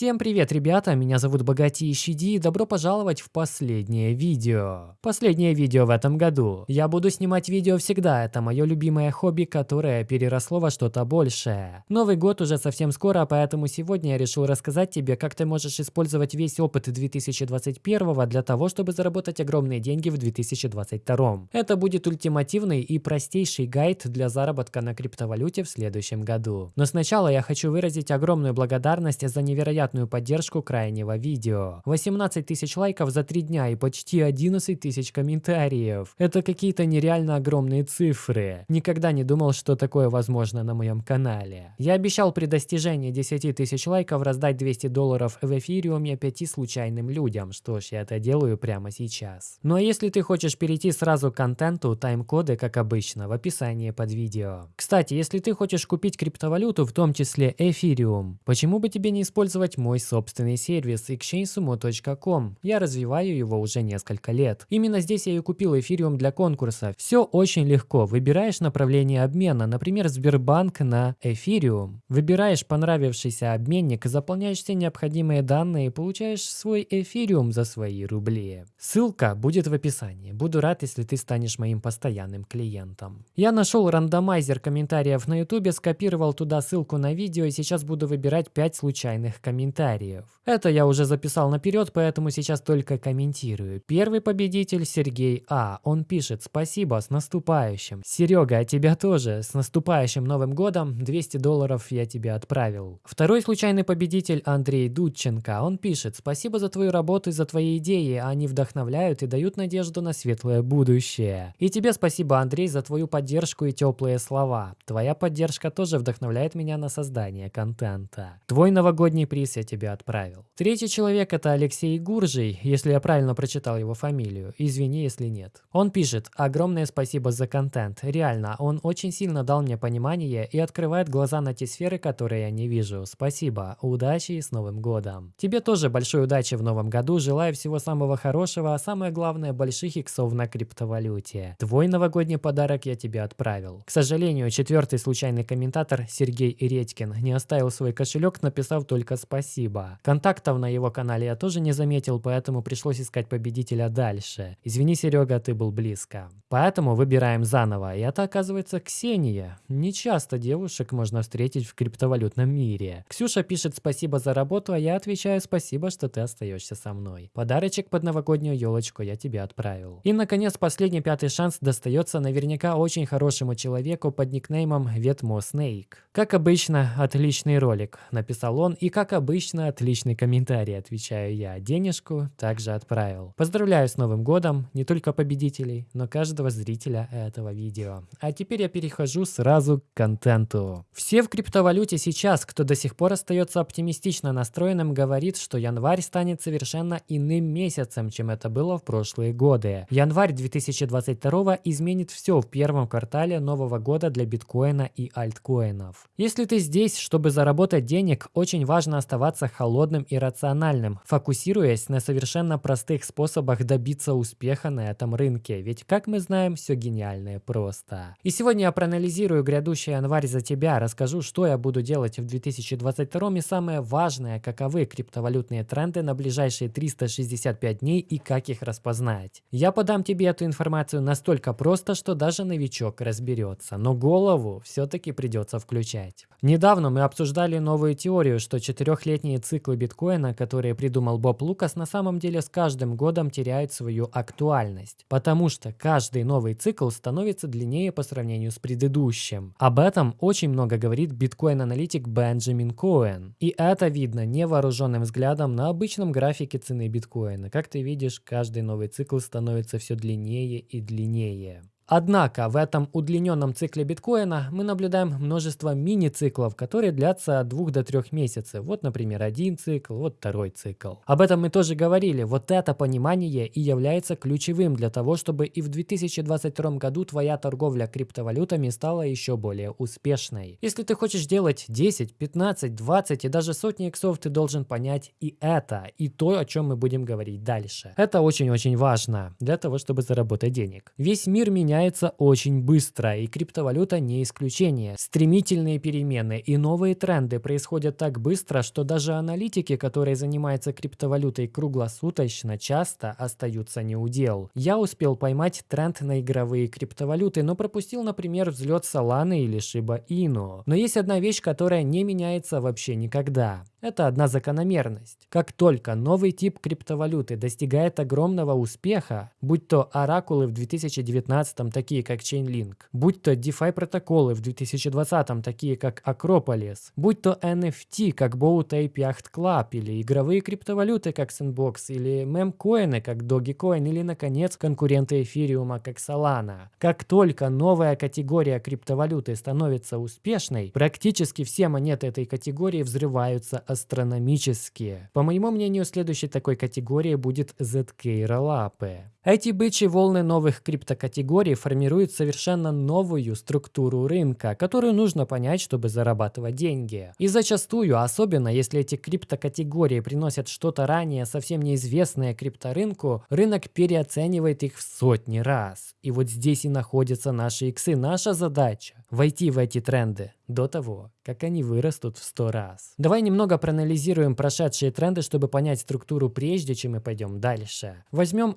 Всем привет, ребята, меня зовут Богатейший Ди и добро пожаловать в последнее видео. Последнее видео в этом году. Я буду снимать видео всегда, это мое любимое хобби, которое переросло во что-то большее. Новый год уже совсем скоро, поэтому сегодня я решил рассказать тебе, как ты можешь использовать весь опыт 2021 для того, чтобы заработать огромные деньги в 2022. Это будет ультимативный и простейший гайд для заработка на криптовалюте в следующем году. Но сначала я хочу выразить огромную благодарность за невероятную невероятную поддержку крайнего видео. 18 тысяч лайков за 3 дня и почти 11 тысяч комментариев. Это какие-то нереально огромные цифры. Никогда не думал, что такое возможно на моем канале. Я обещал при достижении 10 тысяч лайков раздать 200 долларов в эфириуме 5 случайным людям. Что ж, я это делаю прямо сейчас. Ну а если ты хочешь перейти сразу к контенту, тайм-коды, как обычно, в описании под видео. Кстати, если ты хочешь купить криптовалюту, в том числе эфириум, почему бы тебе не использовать мой собственный сервис exchangesumo.com. Я развиваю его уже несколько лет. Именно здесь я и купил эфириум для конкурса. Все очень легко. Выбираешь направление обмена, например, Сбербанк на эфириум. Выбираешь понравившийся обменник, заполняешь все необходимые данные и получаешь свой эфириум за свои рубли. Ссылка будет в описании. Буду рад, если ты станешь моим постоянным клиентом. Я нашел рандомайзер комментариев на YouTube, скопировал туда ссылку на видео и сейчас буду выбирать 5 случайных комментариев комментариев. Это я уже записал наперед, поэтому сейчас только комментирую. Первый победитель Сергей А. Он пишет «Спасибо, с наступающим». Серега, а тебя тоже. С наступающим Новым годом. 200 долларов я тебе отправил. Второй случайный победитель Андрей Дудченко. Он пишет «Спасибо за твою работу и за твои идеи. Они вдохновляют и дают надежду на светлое будущее». И тебе спасибо, Андрей, за твою поддержку и теплые слова. Твоя поддержка тоже вдохновляет меня на создание контента. Твой новогодний приз я тебе отправил. Третий человек это Алексей Гуржий, если я правильно прочитал его фамилию. Извини, если нет. Он пишет, огромное спасибо за контент. Реально, он очень сильно дал мне понимание и открывает глаза на те сферы, которые я не вижу. Спасибо, удачи и с Новым годом. Тебе тоже большой удачи в Новом году, желаю всего самого хорошего, а самое главное больших иксов на криптовалюте. Твой новогодний подарок я тебе отправил. К сожалению, четвертый случайный комментатор Сергей Редькин не оставил свой кошелек, написав только спасибо спасибо. Контактов на его канале я тоже не заметил, поэтому пришлось искать победителя дальше. Извини, Серега, ты был близко. Поэтому выбираем заново, и это оказывается Ксения. Не часто девушек можно встретить в криптовалютном мире. Ксюша пишет спасибо за работу, а я отвечаю спасибо, что ты остаешься со мной. Подарочек под новогоднюю елочку я тебе отправил. И наконец последний пятый шанс достается наверняка очень хорошему человеку под никнеймом Ветмо Снейк. Как обычно, отличный ролик, написал он, и как обычно, отличный комментарий, отвечаю я. Денежку также отправил. Поздравляю с Новым годом, не только победителей, но каждого зрителя этого видео. А теперь я перехожу сразу к контенту. Все в криптовалюте сейчас, кто до сих пор остается оптимистично настроенным, говорит, что январь станет совершенно иным месяцем, чем это было в прошлые годы. Январь 2022 изменит все в первом квартале нового года для биткоина и альткоинов. Если ты здесь, чтобы заработать денег, очень важно оставаться холодным и рациональным, фокусируясь на совершенно простых способах добиться успеха на этом рынке, ведь, как мы знаем, все гениальное просто. И сегодня я проанализирую грядущий январь за тебя, расскажу, что я буду делать в 2022 и самое важное, каковы криптовалютные тренды на ближайшие 365 дней и как их распознать. Я подам тебе эту информацию настолько просто, что даже новичок разберется, но голову все-таки придется включать. Недавно мы обсуждали новую теорию, что 4 Трехлетние циклы биткоина, которые придумал Боб Лукас, на самом деле с каждым годом теряют свою актуальность, потому что каждый новый цикл становится длиннее по сравнению с предыдущим. Об этом очень много говорит биткоин-аналитик Бенджамин Коэн. И это видно невооруженным взглядом на обычном графике цены биткоина. Как ты видишь, каждый новый цикл становится все длиннее и длиннее. Однако в этом удлиненном цикле биткоина мы наблюдаем множество мини-циклов, которые длятся от 2 до 3 месяцев. Вот, например, один цикл, вот второй цикл. Об этом мы тоже говорили. Вот это понимание и является ключевым для того, чтобы и в 2022 году твоя торговля криптовалютами стала еще более успешной. Если ты хочешь делать 10, 15, 20 и даже сотни иксов, ты должен понять и это, и то, о чем мы будем говорить дальше. Это очень-очень важно для того, чтобы заработать денег. Весь мир меняется меняется очень быстро, и криптовалюта не исключение. Стремительные перемены и новые тренды происходят так быстро, что даже аналитики, которые занимаются криптовалютой круглосуточно, часто остаются неудел. Я успел поймать тренд на игровые криптовалюты, но пропустил, например, взлет Solana или Shiba Inu. Но есть одна вещь, которая не меняется вообще никогда. Это одна закономерность. Как только новый тип криптовалюты достигает огромного успеха, будь то оракулы в 2019, такие как Chainlink, будь то DeFi протоколы в 2020, такие как Acropolis, будь то NFT, как Boat Ape Yacht Club, или игровые криптовалюты, как Sandbox, или мемкоины, как Dogecoin, или, наконец, конкуренты эфириума, как Solana. Как только новая категория криптовалюты становится успешной, практически все монеты этой категории взрываются астрономические. По моему мнению, следующей такой категорией будет ZK Rollup. Эти бычьи волны новых криптокатегорий формируют совершенно новую структуру рынка, которую нужно понять, чтобы зарабатывать деньги. И зачастую, особенно если эти криптокатегории приносят что-то ранее совсем неизвестное крипторынку, рынок переоценивает их в сотни раз. И вот здесь и находятся наши иксы. Наша задача – войти в эти тренды до того, как они вырастут в 100 раз. Давай немного проанализируем прошедшие тренды, чтобы понять структуру прежде, чем мы пойдем дальше. Возьмем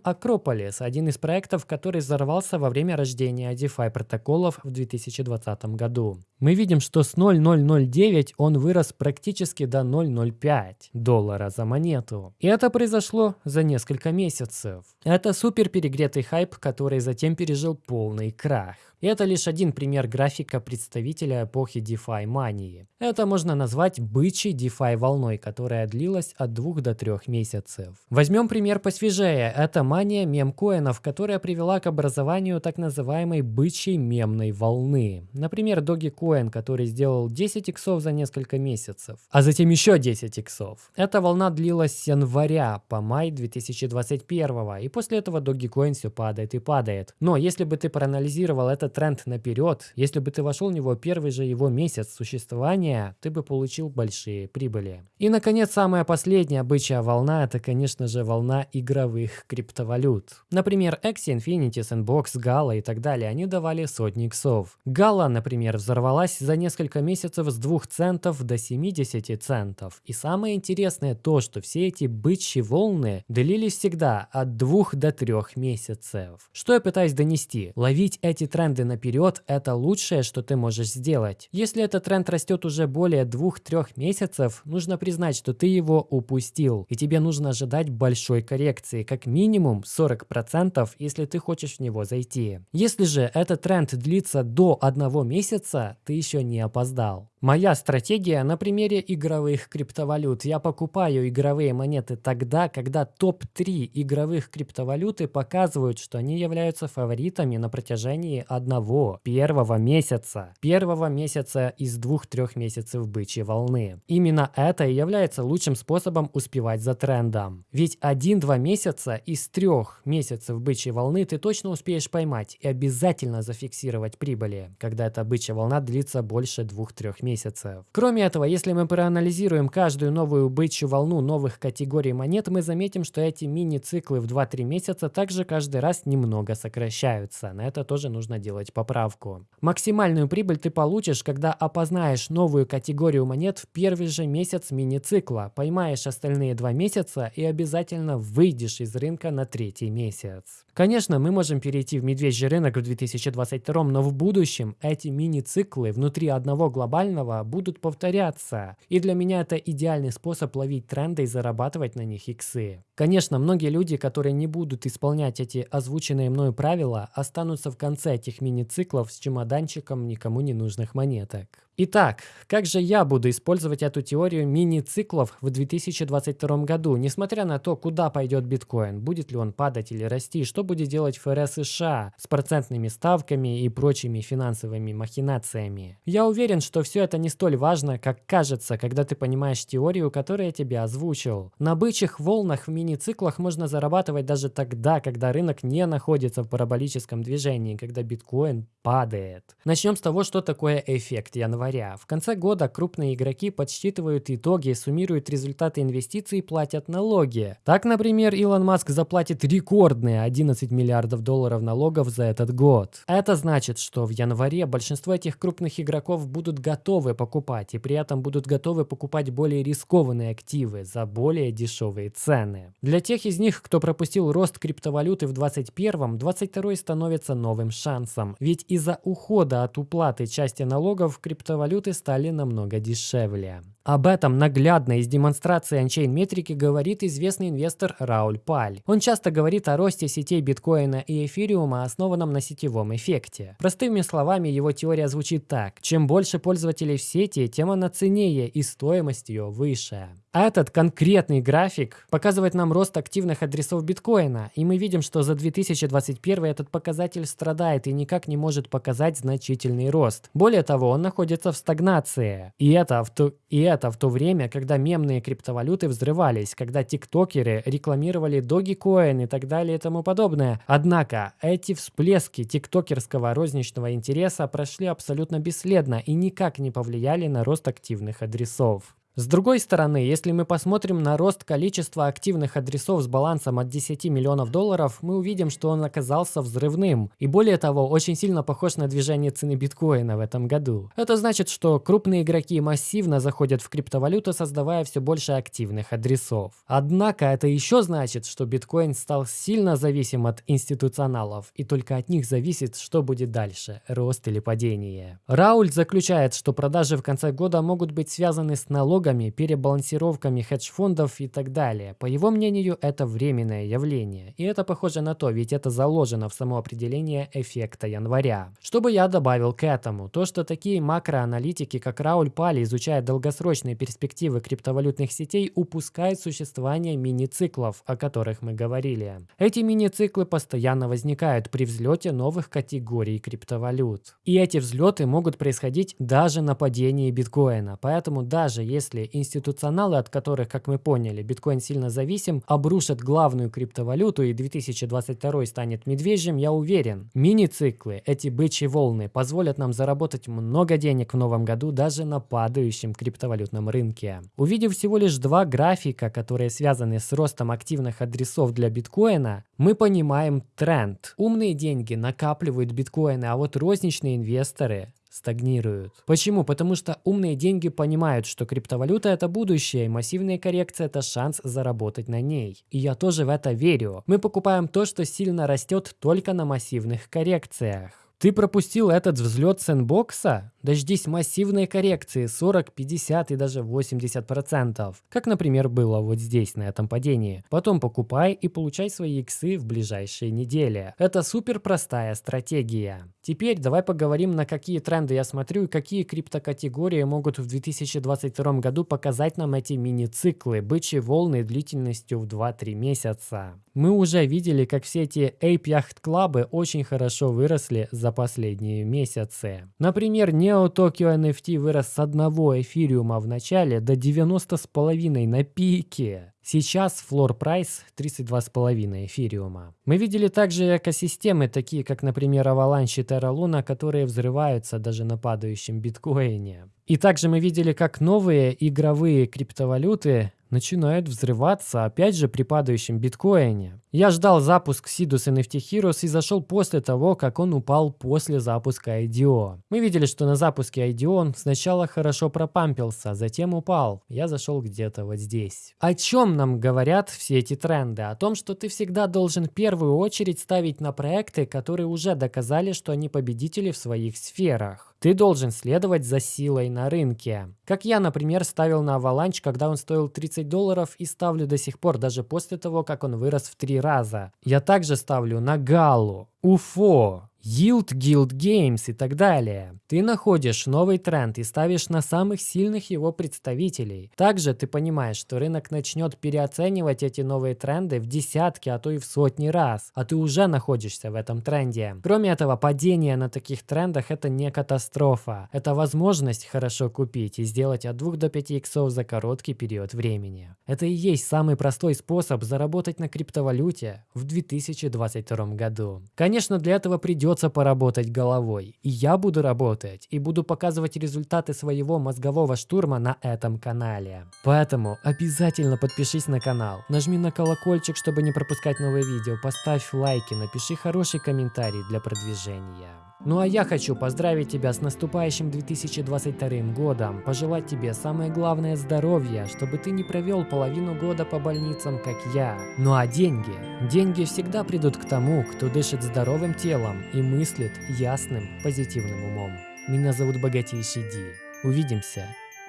Acropolis, один из проектов, который взорвался во время рождения DeFi протоколов в 2020 году. Мы видим, что с 0.009 он вырос практически до 0.05 доллара за монету. И это произошло за несколько месяцев. Это супер перегретый хайп, который затем пережил полный крах. И это лишь один пример графика представителя эпохи DeFi мании. Это можно назвать бычьей DeFi волной, которая длилась от 2 до 3 месяцев. Возьмем пример посвежее. Это мания мемкоинов, которая привела к образованию так называемой бычьей мемной волны. Например, Dogecoin, который сделал 10 иксов за несколько месяцев, а затем еще 10 иксов. Эта волна длилась с января по май 2021, и после этого Dogecoin все падает и падает. Но если бы ты проанализировал этот тренд наперед, если бы ты вошел в него первый же его месяц существования, ты бы получил большие прибыли. И, наконец, самая последняя бычья волна – это, конечно же, волна игровых криптовалют. Например, Axie Infinity, Sandbox, Gala и так далее, они давали сотни иксов. Gala, например, взорвалась за несколько месяцев с 2 центов до 70 центов. И самое интересное то, что все эти бычьи волны длились всегда от 2 до 3 месяцев. Что я пытаюсь донести? Ловить эти тренды наперед – это лучшее, что ты можешь сделать. Если этот тренд растет уже более 2-3 месяцев, нужно признать, что ты его упустил, и тебе нужно ожидать большой коррекции, как минимум 40%, если ты хочешь в него зайти. Если же этот тренд длится до одного месяца, ты еще не опоздал. Моя стратегия на примере игровых криптовалют. Я покупаю игровые монеты тогда, когда топ-3 игровых криптовалюты показывают, что они являются фаворитами на протяжении одного первого месяца. Первого месяца из двух-трех месяцев бычьей волны. Именно это и является лучшим способом успевать за трендом. Ведь один-два месяца из трех месяцев бычьей волны ты точно успеешь поймать и обязательно зафиксировать прибыли, когда эта бычья волна длится больше двух-трех месяцев месяцев. Кроме этого, если мы проанализируем каждую новую бычью волну новых категорий монет, мы заметим, что эти мини-циклы в 2-3 месяца также каждый раз немного сокращаются. На это тоже нужно делать поправку. Максимальную прибыль ты получишь, когда опознаешь новую категорию монет в первый же месяц мини-цикла, поймаешь остальные два месяца и обязательно выйдешь из рынка на третий месяц. Конечно, мы можем перейти в медвежий рынок в 2022, но в будущем эти мини-циклы внутри одного глобального главного будут повторяться. И для меня это идеальный способ ловить тренды и зарабатывать на них иксы. Конечно, многие люди, которые не будут исполнять эти озвученные мною правила, останутся в конце этих мини-циклов с чемоданчиком никому не нужных монеток. Итак, как же я буду использовать эту теорию мини-циклов в 2022 году, несмотря на то, куда пойдет биткоин, будет ли он падать или расти, что будет делать ФРС США с процентными ставками и прочими финансовыми махинациями. Я уверен, что все это не столь важно, как кажется, когда ты понимаешь теорию, которую я тебе озвучил. На бычьих волнах в мини-циклах можно зарабатывать даже тогда, когда рынок не находится в параболическом движении, когда биткоин падает. Начнем с того, что такое эффект. Я января. В конце года крупные игроки подсчитывают итоги, суммируют результаты инвестиций и платят налоги. Так, например, Илон Маск заплатит рекордные 11 миллиардов долларов налогов за этот год. Это значит, что в январе большинство этих крупных игроков будут готовы покупать и при этом будут готовы покупать более рискованные активы за более дешевые цены. Для тех из них, кто пропустил рост криптовалюты в 2021, 2022 становится новым шансом. Ведь из-за ухода от уплаты части налогов криптовалюты стали намного дешевле. Об этом наглядно из демонстрации анчейн метрики говорит известный инвестор Рауль Паль. Он часто говорит о росте сетей биткоина и эфириума, основанном на сетевом эффекте. Простыми словами, его теория звучит так. Чем больше пользователей в сети, тем она ценнее и стоимость ее выше. Этот конкретный график показывает нам рост активных адресов биткоина, и мы видим, что за 2021 этот показатель страдает и никак не может показать значительный рост. Более того, он находится в стагнации. И это в то, и в то время, когда мемные криптовалюты взрывались, когда тиктокеры рекламировали Dogecoin и так далее и тому подобное. Однако эти всплески тиктокерского розничного интереса прошли абсолютно бесследно и никак не повлияли на рост активных адресов. С другой стороны, если мы посмотрим на рост количества активных адресов с балансом от 10 миллионов долларов, мы увидим, что он оказался взрывным. И более того, очень сильно похож на движение цены биткоина в этом году. Это значит, что крупные игроки массивно заходят в криптовалюту, создавая все больше активных адресов. Однако это еще значит, что биткоин стал сильно зависим от институционалов, и только от них зависит, что будет дальше, рост или падение. Рауль заключает, что продажи в конце года могут быть связаны с налогом налогами, перебалансировками хедж-фондов и так далее. По его мнению, это временное явление. И это похоже на то, ведь это заложено в само определение эффекта января. Что бы я добавил к этому? То, что такие макроаналитики, как Рауль Пали, изучая долгосрочные перспективы криптовалютных сетей, упускают существование мини-циклов, о которых мы говорили. Эти мини-циклы постоянно возникают при взлете новых категорий криптовалют. И эти взлеты могут происходить даже на падении биткоина. Поэтому даже если если институционалы, от которых, как мы поняли, биткоин сильно зависим, обрушат главную криптовалюту и 2022 станет медвежьим, я уверен. Мини-циклы, эти бычьи волны, позволят нам заработать много денег в новом году даже на падающем криптовалютном рынке. Увидев всего лишь два графика, которые связаны с ростом активных адресов для биткоина, мы понимаем тренд. Умные деньги накапливают биткоины, а вот розничные инвесторы стагнируют. Почему? Потому что умные деньги понимают, что криптовалюта это будущее, и массивная коррекция это шанс заработать на ней. И я тоже в это верю. Мы покупаем то, что сильно растет только на массивных коррекциях. Ты пропустил этот взлет сэндбокса? Дождись массивной коррекции 40, 50 и даже 80%. Как, например, было вот здесь, на этом падении. Потом покупай и получай свои иксы в ближайшие недели. Это супер простая стратегия. Теперь давай поговорим, на какие тренды я смотрю и какие криптокатегории могут в 2022 году показать нам эти мини-циклы, бычьи волны длительностью в 2-3 месяца. Мы уже видели, как все эти Ape Yacht клабы очень хорошо выросли за последние месяцы. Например, Neo Tokyo NFT вырос с одного эфириума в начале до 90,5 на пике. Сейчас флор прайс 32,5 эфириума. Мы видели также экосистемы, такие как, например, Avalanche и Terra Luna, которые взрываются даже на падающем биткоине. И также мы видели, как новые игровые криптовалюты начинают взрываться, опять же, при падающем биткоине. Я ждал запуск Sidus NFT Heroes и зашел после того, как он упал после запуска IDO. Мы видели, что на запуске IDO он сначала хорошо пропампился, затем упал. Я зашел где-то вот здесь. О чем нам говорят все эти тренды? О том, что ты всегда должен в первую очередь ставить на проекты, которые уже доказали, что они победители в своих сферах. Ты должен следовать за силой на рынке. Как я, например, ставил на Avalanche, когда он стоил 30 долларов и ставлю до сих пор, даже после того, как он вырос в три раза. Я также ставлю на Галу, Уфо, Yield Guild Games и так далее. Ты находишь новый тренд и ставишь на самых сильных его представителей. Также ты понимаешь, что рынок начнет переоценивать эти новые тренды в десятки, а то и в сотни раз, а ты уже находишься в этом тренде. Кроме этого, падение на таких трендах это не катастрофа. Это возможность хорошо купить и сделать от 2 до 5 иксов за короткий период времени. Это и есть самый простой способ заработать на криптовалюте в 2022 году. Конечно, для этого придется придется поработать головой. И я буду работать, и буду показывать результаты своего мозгового штурма на этом канале. Поэтому обязательно подпишись на канал, нажми на колокольчик, чтобы не пропускать новые видео, поставь лайки, напиши хороший комментарий для продвижения. Ну а я хочу поздравить тебя с наступающим 2022 годом, пожелать тебе самое главное здоровье, чтобы ты не провел половину года по больницам, как я. Ну а деньги? Деньги всегда придут к тому, кто дышит здоровым телом и мыслит ясным, позитивным умом. Меня зовут Богатейший Ди. Увидимся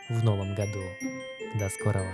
в новом году. До скорого.